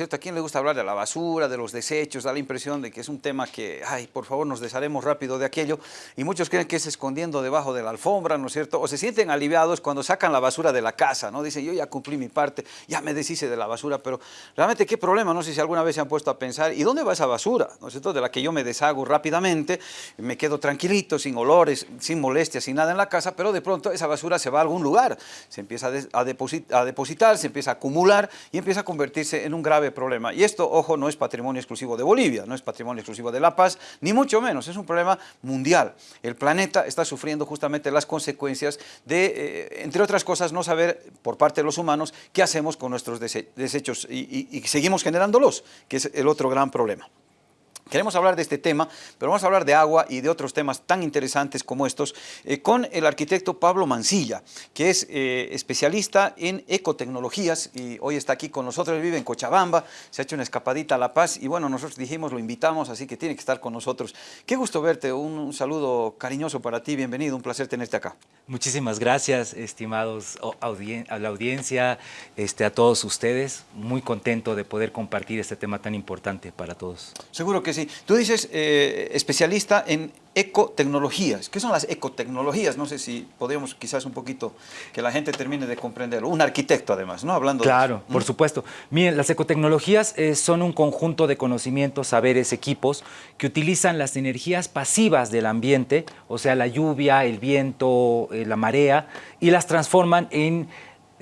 ¿cierto? ¿A quién le gusta hablar de la basura, de los desechos? Da la impresión de que es un tema que, ay, por favor, nos desharemos rápido de aquello. Y muchos creen que es escondiendo debajo de la alfombra, ¿no es cierto? O se sienten aliviados cuando sacan la basura de la casa, ¿no? Dicen, yo ya cumplí mi parte, ya me deshice de la basura, pero realmente qué problema, no sé si alguna vez se han puesto a pensar, ¿y dónde va esa basura? ¿No es cierto? De la que yo me deshago rápidamente, me quedo tranquilito, sin olores, sin molestias, sin nada en la casa, pero de pronto esa basura se va a algún lugar, se empieza a, depositar, se empieza a acumular y empieza a convertirse en un grave problema. Y esto, ojo, no es patrimonio exclusivo de Bolivia, no es patrimonio exclusivo de La Paz, ni mucho menos, es un problema mundial. El planeta está sufriendo justamente las consecuencias de, eh, entre otras cosas, no saber por parte de los humanos qué hacemos con nuestros desechos y, y seguimos generándolos, que es el otro gran problema. Queremos hablar de este tema, pero vamos a hablar de agua y de otros temas tan interesantes como estos eh, con el arquitecto Pablo Mancilla, que es eh, especialista en ecotecnologías y hoy está aquí con nosotros, él vive en Cochabamba, se ha hecho una escapadita a La Paz y bueno, nosotros dijimos, lo invitamos, así que tiene que estar con nosotros. Qué gusto verte, un, saludo cariñoso para ti, bienvenido, un placer tenerte acá. Muchísimas gracias, estimados a la audiencia, este, a todos ustedes, muy contento de poder compartir este tema tan importante para todos. Seguro que sí. Tú dices eh, especialista en ecotecnologías. ¿Qué son las ecotecnologías? No sé si podríamos quizás un poquito que la gente termine de comprenderlo. Un arquitecto además, ¿no? Hablando Claro, por supuesto. Miren, las ecotecnologías eh, son un conjunto de conocimientos, saberes, equipos que utilizan las energías pasivas del ambiente, o sea, la lluvia, el viento, eh, la marea, y las transforman en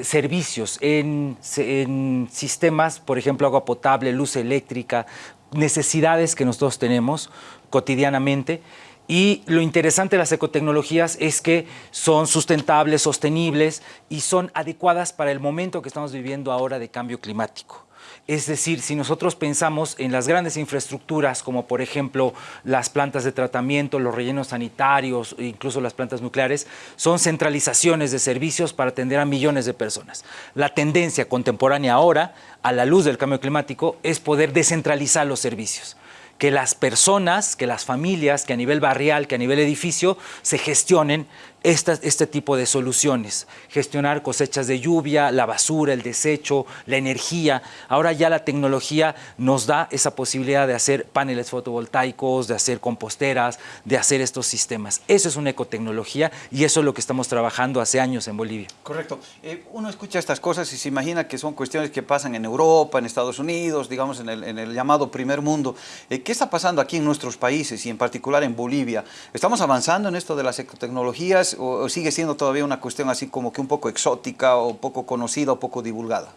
servicios, en, en, sistemas, por ejemplo, agua potable, luz eléctrica, necesidades que nosotros tenemos cotidianamente y lo interesante de las ecotecnologías es que son sustentables, sostenibles y son adecuadas para el momento que estamos viviendo ahora de cambio climático. Es decir, si nosotros pensamos en las grandes infraestructuras, como por ejemplo las plantas de tratamiento, los rellenos sanitarios, incluso las plantas nucleares, son centralizaciones de servicios para atender a millones de personas. La tendencia contemporánea ahora, a la luz del cambio climático, es poder descentralizar los servicios que las personas, que las familias, que a nivel barrial, que a nivel edificio, se gestionen este tipo de soluciones. Gestionar cosechas de lluvia, la basura, el desecho, la energía. Ahora ya la tecnología nos da esa posibilidad de hacer paneles fotovoltaicos, de hacer composteras, de hacer estos sistemas. Eso es una ecotecnología y eso es lo que estamos trabajando hace años en Bolivia. Correcto. Eh, uno escucha estas cosas y se imagina que son cuestiones que pasan en Europa, en Estados Unidos, digamos en el, llamado primer mundo. Eh, ¿Qué está pasando aquí en nuestros países y en particular en Bolivia? ¿Estamos avanzando en esto de las ecotecnologías? O, sigue siendo todavía una cuestión así como que un poco exótica o poco conocida o poco divulgada?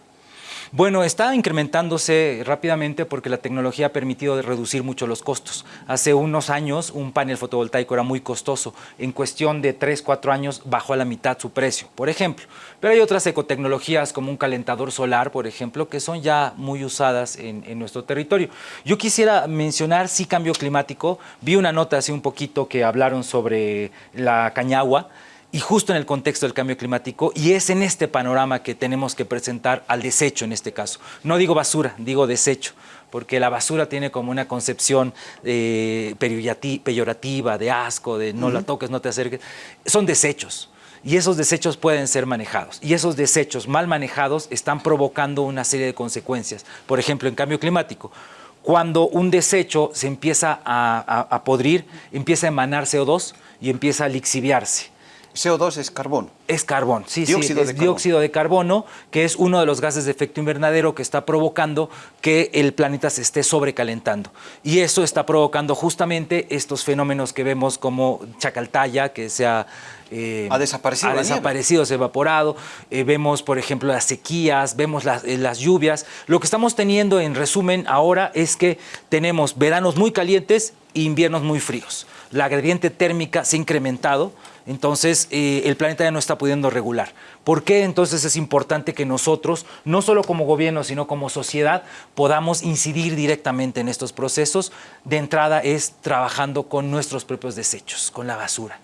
Bueno, está incrementándose rápidamente porque la tecnología ha permitido reducir mucho los costos. Hace unos años un panel fotovoltaico era muy costoso. En cuestión de 3, 4 años bajó a la mitad su precio, por ejemplo. Pero hay otras ecotecnologías como un calentador solar, por ejemplo, que son ya muy usadas en, en nuestro territorio. Yo quisiera mencionar, sí, cambio climático. Vi una nota hace un poquito que hablaron sobre la cañagua y justo en el contexto del cambio climático, y es en este panorama que tenemos que presentar al desecho en este caso. No digo basura, digo desecho, porque la basura tiene como una concepción eh, peyorativa, de asco, de no la toques, no te acerques. Son desechos. Y esos desechos pueden ser manejados. Y esos desechos mal manejados están provocando una serie de consecuencias. Por ejemplo, en cambio climático, cuando un desecho se empieza a, a podrir, empieza a emanar CO2 y empieza a lixiviarse. CO2 es carbón. Es carbón, sí, sí, es dióxido de carbono, que es uno de los gases de efecto invernadero que está provocando que el planeta se esté sobrecalentando. Y eso está provocando justamente estos fenómenos que vemos como Chacaltaya, que se ha, eh, ha desaparecido, ha desaparecido se ha evaporado, eh, vemos por ejemplo las sequías, vemos las, eh, las lluvias. Lo que estamos teniendo en resumen ahora es que tenemos veranos muy calientes e inviernos muy fríos. La gradiente térmica se ha incrementado, entonces eh, el planeta ya no está pudiendo regular. ¿Por qué entonces es importante que nosotros, no solo como gobierno, sino como sociedad, podamos incidir directamente en estos procesos? De entrada es trabajando con nuestros propios desechos, con la basura.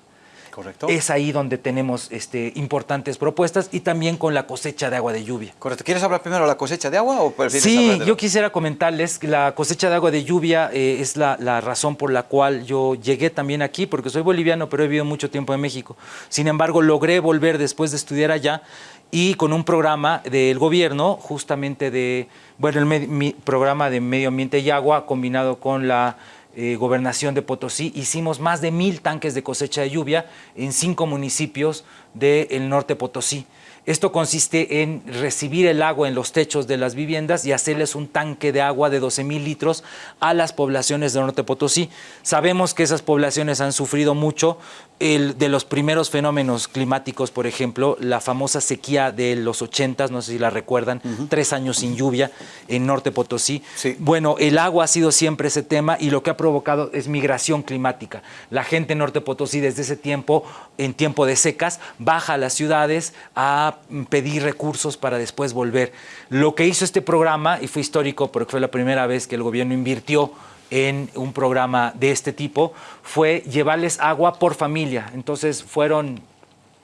Correcto. Es ahí donde tenemos este, importantes propuestas y también con la cosecha de agua de lluvia. Correcto. ¿Quieres hablar primero de la cosecha de agua o prefieres Sí, hablar de yo quisiera comentarles que la cosecha de agua de lluvia eh, es la, la razón por la cual yo llegué también aquí, porque soy boliviano, pero he vivido mucho tiempo en México. Sin embargo, logré volver después de estudiar allá y con un programa del gobierno, justamente de, bueno, el mi programa de medio ambiente y agua combinado con la eh, gobernación de Potosí, hicimos más de mil tanques de cosecha de lluvia en cinco municipios del norte Potosí. Esto consiste en recibir el agua en los techos de las viviendas y hacerles un tanque de agua de 12 mil litros a las poblaciones del norte Potosí. Sabemos que esas poblaciones han sufrido mucho el, de los primeros fenómenos climáticos, por ejemplo, la famosa sequía de los 80, no sé si la recuerdan, tres años sin lluvia en norte Potosí. Sí. Bueno, el agua ha sido siempre ese tema y lo que ha provocado es migración climática. La gente en Norte Potosí desde ese tiempo, en tiempo de secas, baja a las ciudades a pedir recursos para después volver. Lo que hizo este programa, y fue histórico porque fue la primera vez que el gobierno invirtió en un programa de este tipo, fue llevarles agua por familia. Entonces fueron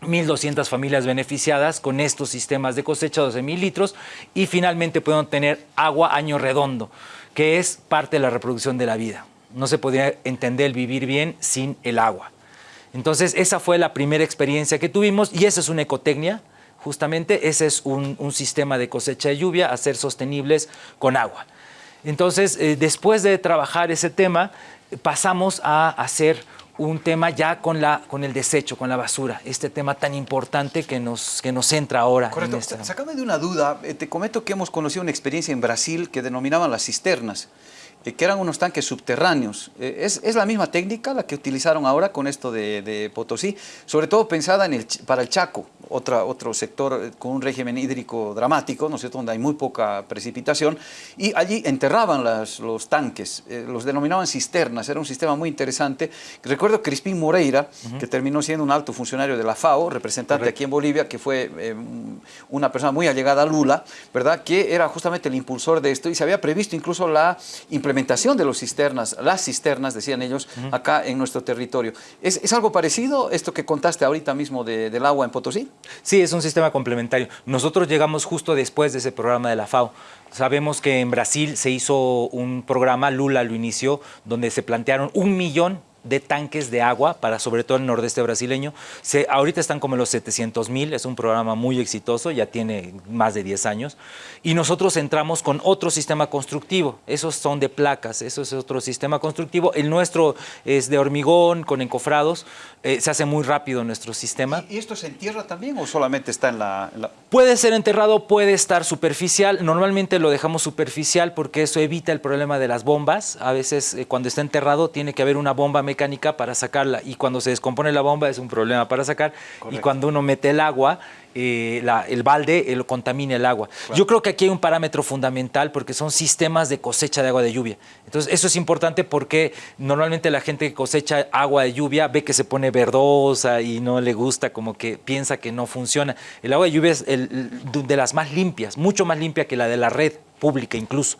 1.200 familias beneficiadas con estos sistemas de cosecha, 12.000 litros, y finalmente pudieron tener agua año redondo, que es parte de la reproducción de la vida. No se podría entender el vivir bien sin el agua. Entonces, esa fue la primera experiencia que tuvimos y esa es una ecotecnia, justamente, ese es un, sistema de cosecha de lluvia a sostenibles con agua. Entonces, eh, después de trabajar ese tema, pasamos a hacer un tema ya con, la, con el desecho, con la basura, este tema tan importante que nos, que nos entra ahora. en Correcto. esta- Sácame de una duda. Eh, Te comento que hemos conocido una experiencia en Brasil que denominaban las cisternas, que eran unos tanques subterráneos. Eh, ¿Es, es la misma técnica la que utilizaron ahora con esto de, de Potosí? Sobre todo pensada en el, para el Chaco, otra, otro sector eh, con un régimen hídrico dramático, ¿no es cierto?, donde hay muy poca precipitación, y allí enterraban las- los tanques, eh, los denominaban cisternas, era un sistema muy interesante. Recuerdo Crispín Moreira, que terminó siendo un alto funcionario de la FAO, representante aquí en Bolivia, que fue eh, una persona muy allegada a Lula, ¿verdad?, que era justamente el impulsor de esto, y se había previsto incluso la implementación de los cisternas, las cisternas, decían ellos, acá en nuestro territorio. ¿Es, es algo parecido esto que contaste ahorita mismo de- del agua en Potosí? Sí, es un sistema complementario. Nosotros llegamos justo después de ese programa de la FAO. Sabemos que en Brasil se hizo un programa, Lula lo inició, donde se plantearon un millón de tanques de agua para sobre todo el nordeste brasileño. Se, ahorita están como los 700 mil, es un programa muy exitoso, ya tiene más de 10 años. Y nosotros entramos con otro sistema constructivo, esos son de placas, eso es otro sistema constructivo. El nuestro es de hormigón, con encofrados, eh, se hace muy rápido nuestro sistema. ¿Y, esto se entierra también o solamente está en la...? en la- Puede ser enterrado, puede estar superficial. Normalmente lo dejamos superficial porque eso evita el problema de las bombas. A veces eh, cuando está enterrado tiene que haber una bomba mecánica para sacarla y cuando se descompone la bomba es un problema para sacar. Y Correcto. cuando uno mete el agua, eh, la- el balde eh, lo contamina el agua. Yo creo que aquí hay un parámetro fundamental porque son sistemas de cosecha de agua de lluvia. Entonces eso es importante porque normalmente la gente que cosecha agua de lluvia ve que se pone verdosa y no le gusta, como que piensa que no funciona. El agua de lluvia es el- el- de las más limpias, mucho más limpia que la de la red pública incluso.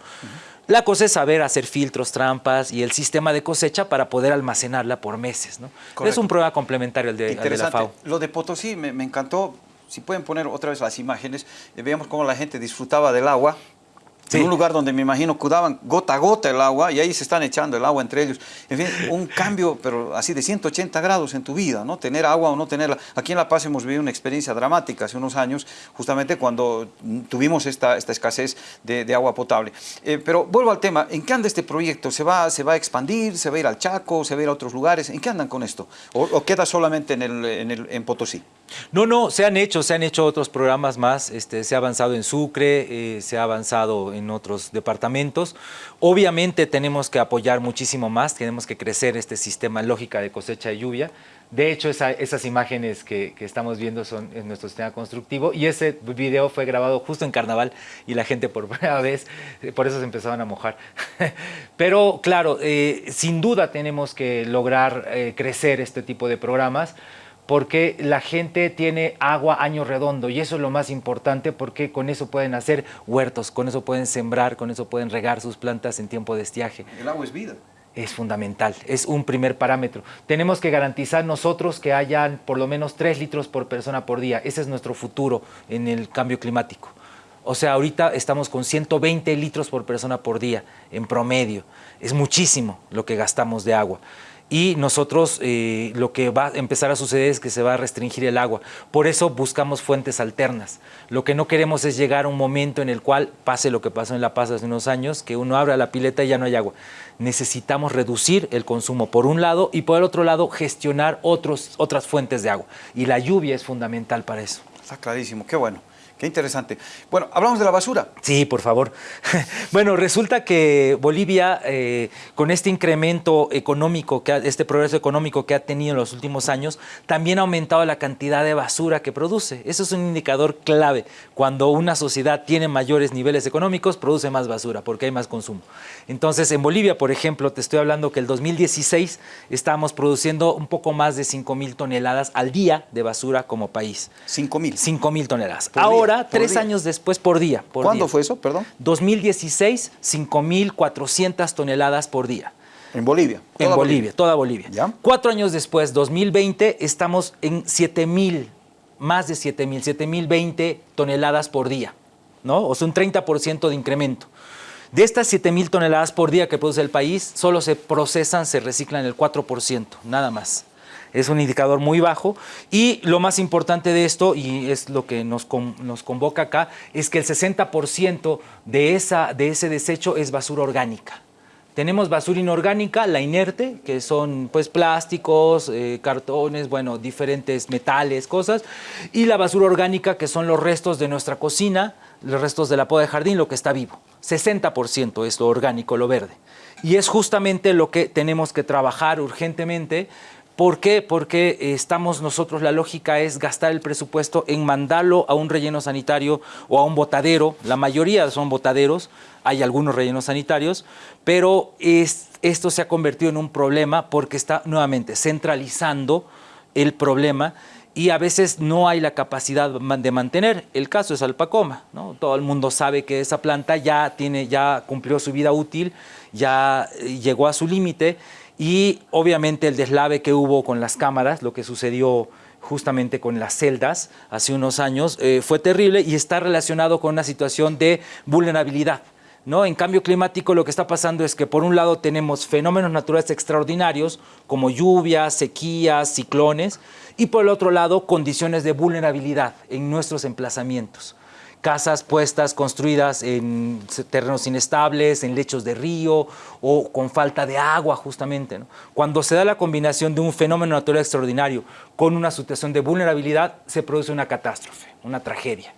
La cosa es saber hacer filtros, trampas y el sistema de cosecha para poder almacenarla por meses. ¿no? Es un programa complementario al de, al de la. FAO. Lo de Potosí me, me encantó. Si pueden poner otra vez las imágenes, eh, veamos cómo la gente disfrutaba del agua. Sí. En un lugar donde me imagino que daban gota a gota el agua y ahí se están echando el agua entre ellos. En fin, un cambio, pero así de 180 grados en tu vida, ¿no? Tener agua o no tenerla. Aquí en La Paz hemos vivido una experiencia dramática hace unos años, justamente cuando tuvimos esta, esta escasez de, de agua potable. Eh, pero vuelvo al tema, ¿en qué anda este proyecto? ¿Se va, ¿Se va a expandir? ¿Se va a ir al Chaco? ¿Se va a ir a otros lugares? ¿En qué andan con esto? ¿O, o queda solamente en, el, en, el, en Potosí? No, no, se han hecho, se han hecho otros programas más, este, se ha avanzado en Sucre, eh, se ha avanzado en otros departamentos. Obviamente tenemos que apoyar muchísimo más, tenemos que crecer este sistema lógica de cosecha de lluvia. De hecho, esa- esas imágenes que, estamos viendo son en nuestro sistema constructivo y ese video fue grabado justo en carnaval y la gente por primera vez, por eso se empezaban a mojar. Pero claro, eh, sin duda tenemos que lograr eh, crecer este tipo de programas porque la gente tiene agua año redondo y eso es lo más importante porque con eso pueden hacer huertos, con eso pueden sembrar, con eso pueden regar sus plantas en tiempo de estiaje. El agua es vida. es fundamental, es un primer parámetro. Tenemos que garantizar nosotros que hayan por lo menos 3 litros por persona por día. Ese es nuestro futuro en el cambio climático. O sea, ahorita estamos con 120 litros por persona por día en promedio. Es muchísimo lo que gastamos de agua y nosotros eh, lo que va a empezar a suceder es que se va a restringir el agua. Por eso buscamos fuentes alternas. Lo que no queremos es llegar a un momento en el cual pase lo que pasó en La Paz hace unos años, que uno abre la pileta y ya no hay agua. Necesitamos reducir el consumo por un lado y por el otro lado gestionar otros, otras fuentes de agua. Y la lluvia es fundamental para eso. Está clarísimo, qué bueno. Qué interesante. Bueno, hablamos de la basura. Sí, por favor. bueno, resulta que Bolivia, eh, con este incremento económico, que este progreso económico que ha tenido en los últimos años, también ha aumentado la cantidad de basura que produce. Eso es un indicador clave. Cuando una sociedad tiene mayores niveles económicos, produce más basura porque hay más consumo. Entonces, en Bolivia, por ejemplo, te estoy hablando que el 2016 estábamos produciendo un poco más de 5 mil toneladas al día de basura como país. 5 mil. 5 mil toneladas. Ahora, tres años después por día. ¿Cuándo fue eso, perdón? 2016, 5.400 toneladas por día. ¿En Bolivia? En Bolivia, toda Bolivia. Cuatro años después, 2020, estamos en 7.000, más de 7.000, 7.020 toneladas por día, ¿no? O sea, un 30% de incremento. De estas 7.000 toneladas por día que produce el país, solo se procesan, se reciclan el 4%, nada más es un indicador muy bajo y lo más importante de esto, y es lo que nos, nos convoca acá, es que el 60% de, esa, de ese desecho es basura orgánica. Tenemos basura inorgánica, la inerte, que son pues plásticos, eh, cartones, bueno, diferentes metales, cosas, y la basura orgánica, que son los restos de nuestra cocina, los restos de la poda de jardín, lo que está vivo. 60% es lo orgánico, lo verde. Y es justamente lo que tenemos que trabajar urgentemente ¿Por qué? Porque estamos nosotros, la lógica es gastar el presupuesto en mandarlo a un relleno sanitario o a un botadero. La mayoría son botaderos, hay algunos rellenos sanitarios, pero esto se ha convertido en un problema porque está nuevamente centralizando el problema y a veces no hay la capacidad de mantener. El caso es Alpacoma, ¿no? Todo el mundo sabe que esa planta ya, tiene, ya cumplió su vida útil, ya eh, llegó a su límite y obviamente el deslave que hubo con las cámaras, lo que sucedió justamente con las celdas hace unos años, eh, fue terrible y está relacionado con una situación de vulnerabilidad. ¿No? En cambio climático lo que está pasando es que por un lado tenemos fenómenos naturales extraordinarios como lluvias, sequías, ciclones y por el otro lado condiciones de vulnerabilidad en nuestros emplazamientos casas puestas, construidas en terrenos inestables, en lechos de río o con falta de agua justamente. Cuando se da la combinación de un fenómeno natural extraordinario con una situación de vulnerabilidad, se produce una catástrofe, una tragedia.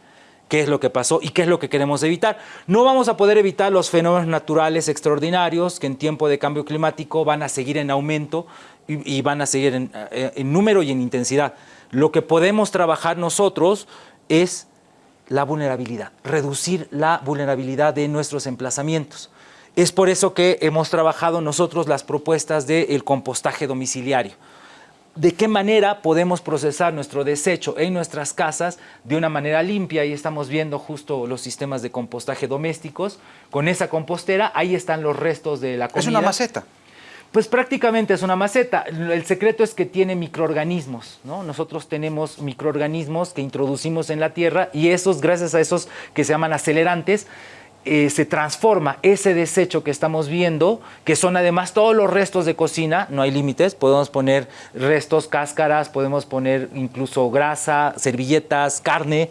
¿Qué es lo que pasó y qué es lo que queremos evitar? No vamos a poder evitar los fenómenos naturales extraordinarios que en tiempo de cambio climático van a seguir en aumento y, van a seguir en, eh, en número y en intensidad. Lo que podemos trabajar nosotros es la vulnerabilidad, reducir la vulnerabilidad de nuestros emplazamientos. Es por eso que hemos trabajado nosotros las propuestas del compostaje domiciliario. ¿De qué manera podemos procesar nuestro desecho en nuestras casas de una manera limpia? Ahí estamos viendo justo los sistemas de compostaje domésticos. Con esa compostera, ahí están los restos de la comida. Es una maceta. Pues prácticamente es una maceta. El secreto es que tiene microorganismos, ¿no? Nosotros tenemos microorganismos que introducimos en la tierra y esos, gracias a esos que se llaman acelerantes, eh, se transforma ese desecho que estamos viendo, que son además todos los restos de cocina, no hay límites, podemos poner restos, cáscaras, podemos poner incluso grasa, servilletas, carne,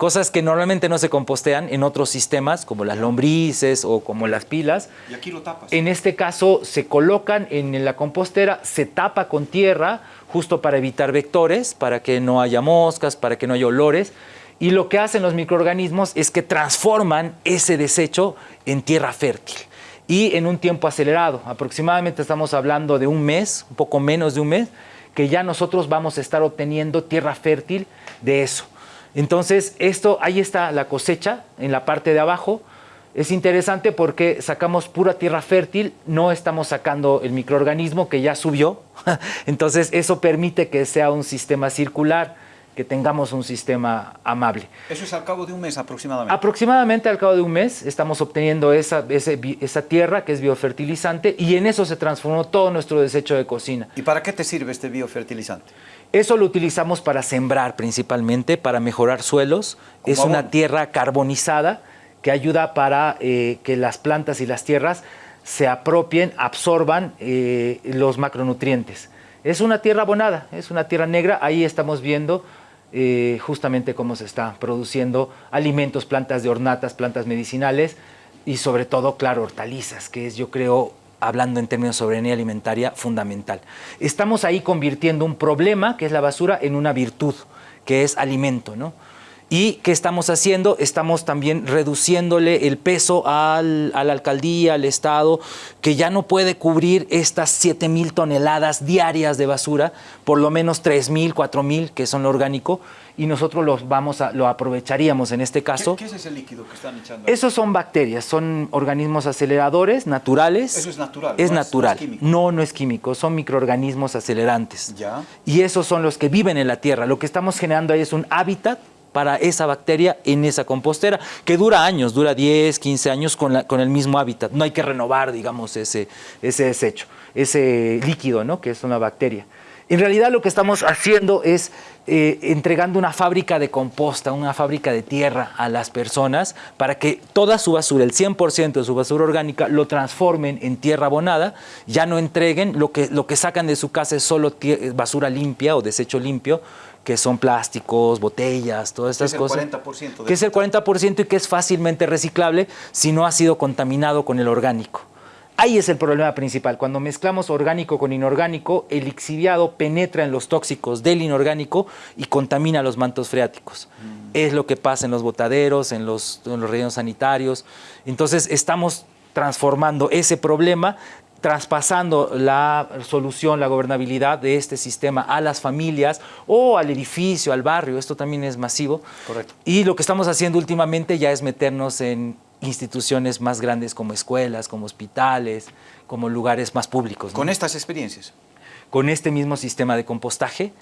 cosas que normalmente no se compostean en otros sistemas, como las lombrices o como las pilas. Y aquí lo tapas. En este caso se colocan en la compostera, se tapa con tierra, justo para evitar vectores, para que no haya moscas, para que no haya olores. Y lo que hacen los microorganismos es que transforman ese desecho en tierra fértil y en un tiempo acelerado. Aproximadamente estamos hablando de un mes, un poco menos de un mes, que ya nosotros vamos a estar obteniendo tierra fértil de eso. Entonces, esto, ahí está la cosecha en la parte de abajo. Es interesante porque sacamos pura tierra fértil, no estamos sacando el microorganismo que ya subió. Entonces, eso permite que sea un sistema circular. que tengamos un sistema amable. Eso es al cabo de un mes aproximadamente. Aproximadamente al cabo de un mes estamos obteniendo esa, esa tierra que es biofertilizante y en eso se transformó todo nuestro desecho de cocina. ¿Y para qué te sirve este biofertilizante? Eso lo utilizamos para sembrar principalmente, para mejorar suelos. Es una tierra carbonizada que ayuda para eh, que las plantas y las tierras se apropien, absorban eh, los macronutrientes. Es una tierra abonada, es una tierra negra. Ahí estamos viendo eh, justamente cómo se está produciendo alimentos, plantas de ornatas, plantas medicinales y sobre todo, claro, hortalizas, que es yo creo hablando en términos de soberanía alimentaria, fundamental. Estamos ahí convirtiendo un problema, que es la basura, en una virtud, que es alimento, ¿no? ¿Y qué estamos haciendo? Estamos también reduciéndole el peso al, a la alcaldía, al Estado, que ya no puede cubrir estas 7 mil toneladas diarias de basura, por lo menos 3 mil, 4 mil, que son lo orgánico, y nosotros los vamos a, lo aprovecharíamos en este caso. ¿Qué, es ese líquido que están echando? Esos son bacterias, son organismos aceleradores naturales. Eso es natural. Es natural. no, no, es químico, son microorganismos acelerantes. Ya. Y esos son los que viven en la tierra. Lo que estamos generando ahí es un hábitat para esa bacteria en esa compostera, que dura años, dura 10, 15 años con, la, con el mismo hábitat. No hay que renovar, digamos, ese, ese desecho, ese líquido, ¿no? que es una bacteria. En realidad lo que estamos haciendo es eh, entregando una fábrica de composta, una fábrica de tierra a las personas para que toda su basura, el 100% de su basura orgánica, lo transformen en tierra abonada, ya no entreguen, lo que, lo que sacan de su casa es solo basura limpia o desecho limpio, que son plásticos, botellas, todas estas cosas. Es el 40%. que es el 40% y que es fácilmente reciclable si no ha sido contaminado con el orgánico. Ahí es el problema principal. Cuando mezclamos orgánico con inorgánico, el lixiviado penetra en los tóxicos del inorgánico y contamina los mantos freáticos. Mm. Es lo que pasa en los botaderos, en los, en los rellenos sanitarios. Entonces estamos transformando ese problema traspasando la solución, la gobernabilidad de este sistema a las familias o al edificio, al barrio, esto también es masivo. Correcto. Y lo que estamos haciendo últimamente ya es meternos en instituciones más grandes como escuelas, como hospitales, como lugares más públicos. ¿Con estas experiencias? con este mismo sistema de compostaje.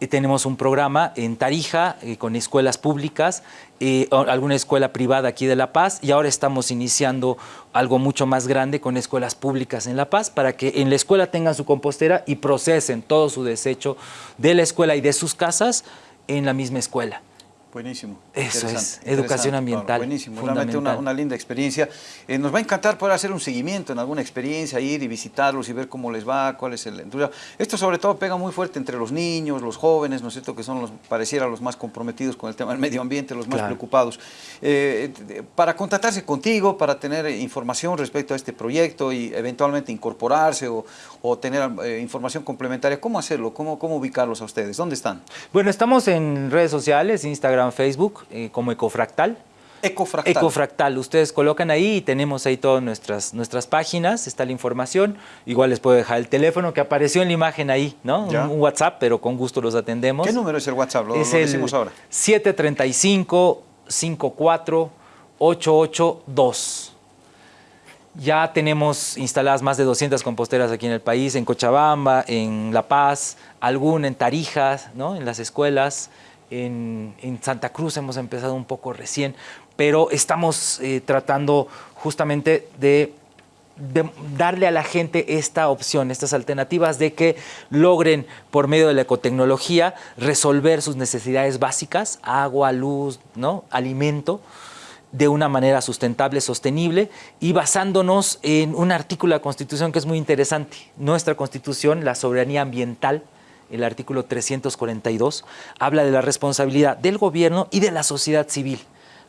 Y tenemos un programa en Tarija eh, con escuelas públicas, eh, alguna escuela privada aquí de La Paz y ahora estamos iniciando algo mucho más grande con escuelas públicas en La Paz para que en la escuela tengan su compostera y procesen todo su desecho de la escuela y de sus casas en la misma escuela. Buenísimo. Eso es, educación ambiental. buenísimo, realmente una, linda experiencia. Eh, nos va a encantar poder hacer un seguimiento en alguna experiencia, ir y visitarlos y ver cómo les va, cuál es el... Esto sobre todo pega muy fuerte entre los niños, los jóvenes, ¿no es cierto?, que son los, pareciera los más comprometidos con el tema del medio ambiente, los más preocupados. Eh, para contactarse contigo, para tener información respecto a este proyecto y eventualmente incorporarse o, o tener eh, información complementaria, ¿cómo hacerlo? ¿Cómo, ¿Cómo ubicarlos a ustedes? ¿Dónde están? Bueno, estamos en redes sociales, Instagram, Facebook eh, como Ecofractal. Ecofractal. Ecofractal. Ustedes colocan ahí y tenemos ahí todas nuestras, nuestras páginas, está la información. Igual les puedo dejar el teléfono que apareció en la imagen ahí, ¿no? Un, WhatsApp, pero con gusto los atendemos. ¿Qué número es el WhatsApp? Lo, es lo decimos ahora. 735 54 882. Ya tenemos instaladas más de 200 composteras aquí en el país, en Cochabamba, en La Paz, alguna en Tarijas, ¿no? en las escuelas en, Santa Cruz hemos empezado un poco recién, pero estamos eh, tratando justamente de, darle a la gente esta opción, estas alternativas de que logren por medio de la ecotecnología resolver sus necesidades básicas, agua, luz, ¿no? alimento, de una manera sustentable, sostenible y basándonos en un artículo de la Constitución que es muy interesante. Nuestra Constitución, la soberanía ambiental, el artículo 342, habla de la responsabilidad del gobierno y de la sociedad civil.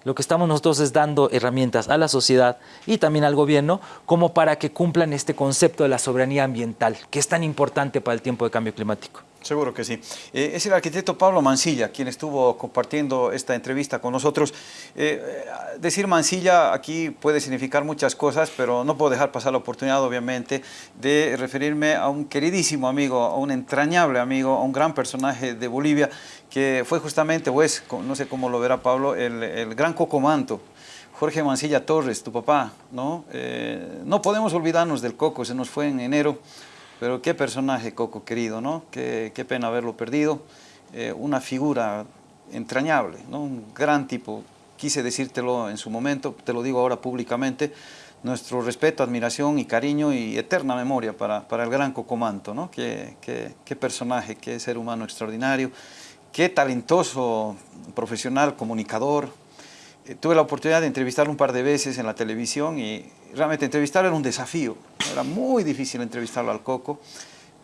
Lo que estamos nosotros es dando herramientas a la sociedad y también al gobierno como para que cumplan este concepto de la soberanía ambiental, que es tan importante para el tiempo de cambio climático. Seguro que sí. Eh, es el arquitecto Pablo Mancilla quien estuvo compartiendo esta entrevista con nosotros. Eh, eh, decir Mancilla aquí puede significar muchas cosas, pero no puedo dejar pasar la oportunidad, obviamente, de referirme a un queridísimo amigo, a un entrañable amigo, a un gran personaje de Bolivia, que fue justamente, o es, no sé cómo lo verá Pablo, el, el gran cocomanto. Jorge Mancilla Torres, tu papá, ¿no? no podemos olvidarnos del Coco, se nos fue en enero, pero qué personaje, Coco, querido, ¿no? Qué, qué pena haberlo perdido. eh, una figura entrañable, ¿no? un gran tipo. Quise decírtelo en su momento, te lo digo ahora públicamente, nuestro respeto, admiración y cariño y eterna memoria para, para el gran Cocomanto, ¿no? Qué, qué, qué personaje, qué ser humano extraordinario, qué talentoso profesional, comunicador. Tuve la oportunidad de entrevistarlo un par de veces en la televisión y realmente entrevistarlo era un desafío. Era muy difícil entrevistarlo al Coco,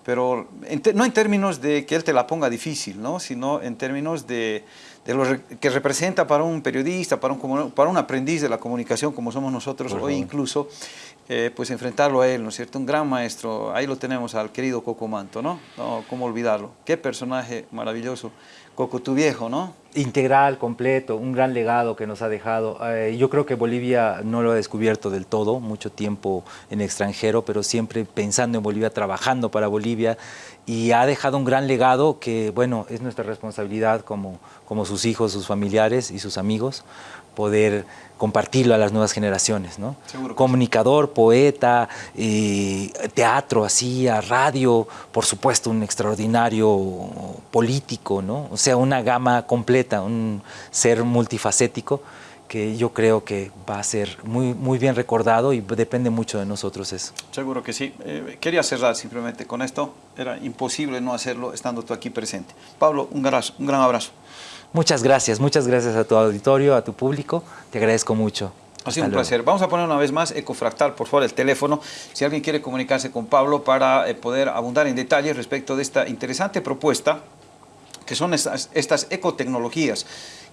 pero en no en términos de que él te la ponga difícil, ¿no? sino en términos de, de lo que representa para un periodista, para un, para un aprendiz de la comunicación como somos nosotros hoy incluso, eh, pues enfrentarlo a él, ¿no es cierto? Un gran maestro, ahí lo tenemos al querido Coco Manto, ¿no? No, ¿cómo olvidarlo? Qué personaje maravilloso, Coco, tu viejo, ¿no? Integral, completo, un gran legado que nos ha dejado. Eh, yo creo que Bolivia no lo ha descubierto del todo, mucho tiempo en extranjero, pero siempre pensando en Bolivia, trabajando para Bolivia y ha dejado un gran legado que, bueno, es nuestra responsabilidad como, como sus hijos, sus familiares y sus amigos, poder compartirlo a las nuevas generaciones, ¿no? Comunicador, poeta, eh, teatro, hacía, radio, por supuesto un extraordinario político, ¿no? O sea, una gama completa, un ser multifacético que yo creo que va a ser muy, muy bien recordado y depende mucho de nosotros eso. Seguro que sí. Eh, quería cerrar simplemente con esto. Era imposible no hacerlo estando tú aquí presente. Pablo, un, un gran abrazo. Muchas gracias, muchas gracias a tu auditorio, a tu público. Te agradezco mucho. Ha sido un placer. Vamos a poner una vez más Ecofractal, por favor, el teléfono. Si alguien quiere comunicarse con Pablo para eh, poder abundar en detalles respecto de esta interesante propuesta, que son estas, estas ecotecnologías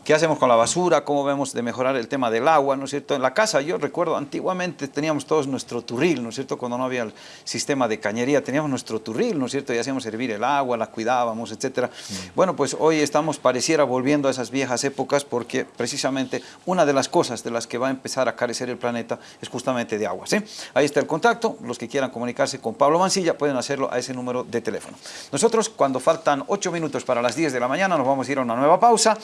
qué hacemos con la basura, cómo vemos de mejorar el tema del agua, ¿no es cierto? En la casa, yo recuerdo, antiguamente teníamos todos nuestro turril, ¿no es cierto? Cuando no había el sistema de cañería, teníamos nuestro turril, ¿no es cierto? Y hacíamos hervir el agua, la cuidábamos, etcétera. Mm. Bueno, pues hoy estamos, pareciera, volviendo a esas viejas épocas porque precisamente una de las cosas de las que va a empezar a carecer el planeta es justamente de agua, ¿sí? Ahí está el contacto, los que quieran comunicarse con Pablo Mancilla pueden hacerlo a ese número de teléfono. Nosotros, cuando faltan ocho minutos para las 10 de la mañana, nos vamos a ir a una nueva pausa.